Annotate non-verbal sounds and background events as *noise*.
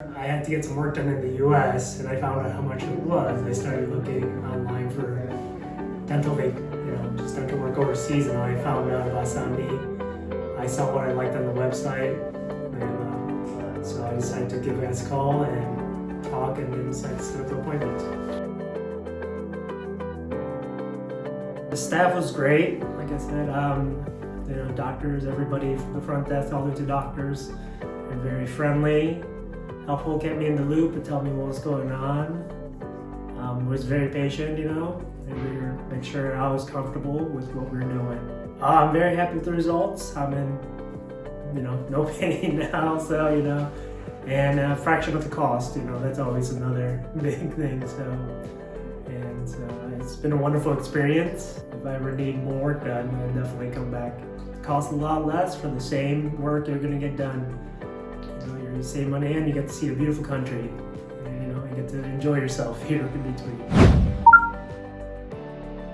I had to get some work done in the US and I found out how much it was. I started looking online for dental, you know, just dental work overseas and I found out about Sandy. I saw what I liked on the website and uh, so I decided to give guys a call and talk and then to set up the appointment. The staff was great, like I said, um, you know, doctors, everybody from the front desk all the way to doctors, and very friendly helpful, kept me in the loop and tell me what was going on. Um, was very patient, you know, and we were make sure I was comfortable with what we were doing. Uh, I'm very happy with the results. I'm in, you know, no *laughs* pain now, so you know, and a fraction of the cost. You know, that's always another *laughs* big thing. So, and uh, it's been a wonderful experience. If I ever need more work done, I'll definitely come back. It costs a lot less for the same work you're gonna get done. Know, you save money and you get to see a beautiful country. And, you know, you get to enjoy yourself here in between.